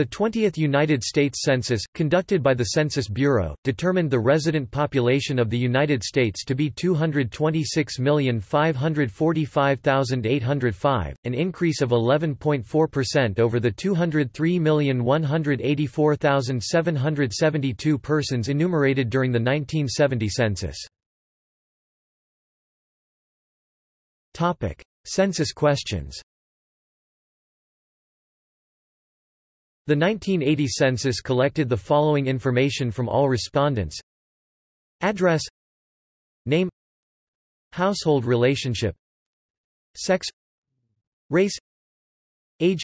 The 20th United States Census, conducted by the Census Bureau, determined the resident population of the United States to be 226,545,805, an increase of 11.4% over the 203,184,772 persons enumerated during the 1970 census. Census questions The 1980 census collected the following information from all respondents. Address. Name. Household relationship. Sex. Race. Age.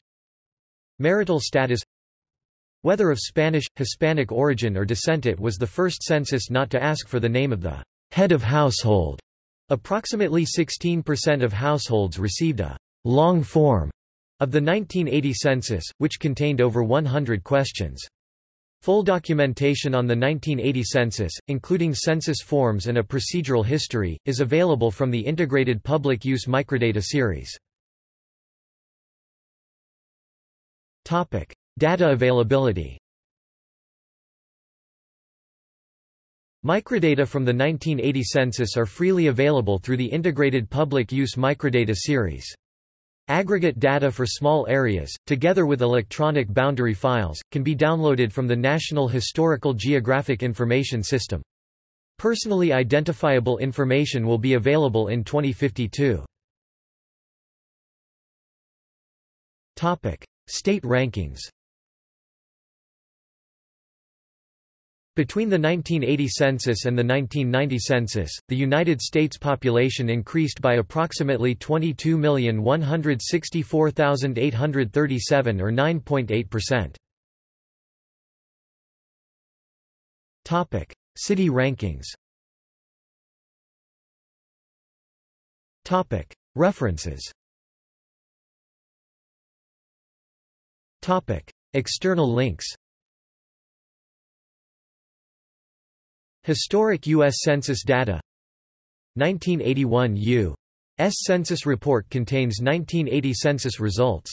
Marital status. Whether of Spanish, Hispanic origin or descent It was the first census not to ask for the name of the head of household. Approximately 16% of households received a long form of the 1980 census, which contained over 100 questions. Full documentation on the 1980 census, including census forms and a procedural history, is available from the Integrated Public Use Microdata series. Data availability Microdata from the 1980 census are freely available through the Integrated Public Use Microdata series. Aggregate data for small areas, together with electronic boundary files, can be downloaded from the National Historical Geographic Information System. Personally identifiable information will be available in 2052. State rankings Between the 1980 census and the 1990 census, the United States population increased by approximately 22,164,837 or 9.8%. Topic: City rankings. Topic: References. Topic: External links. Historic U.S. Census data 1981 U.S. Census report contains 1980 census results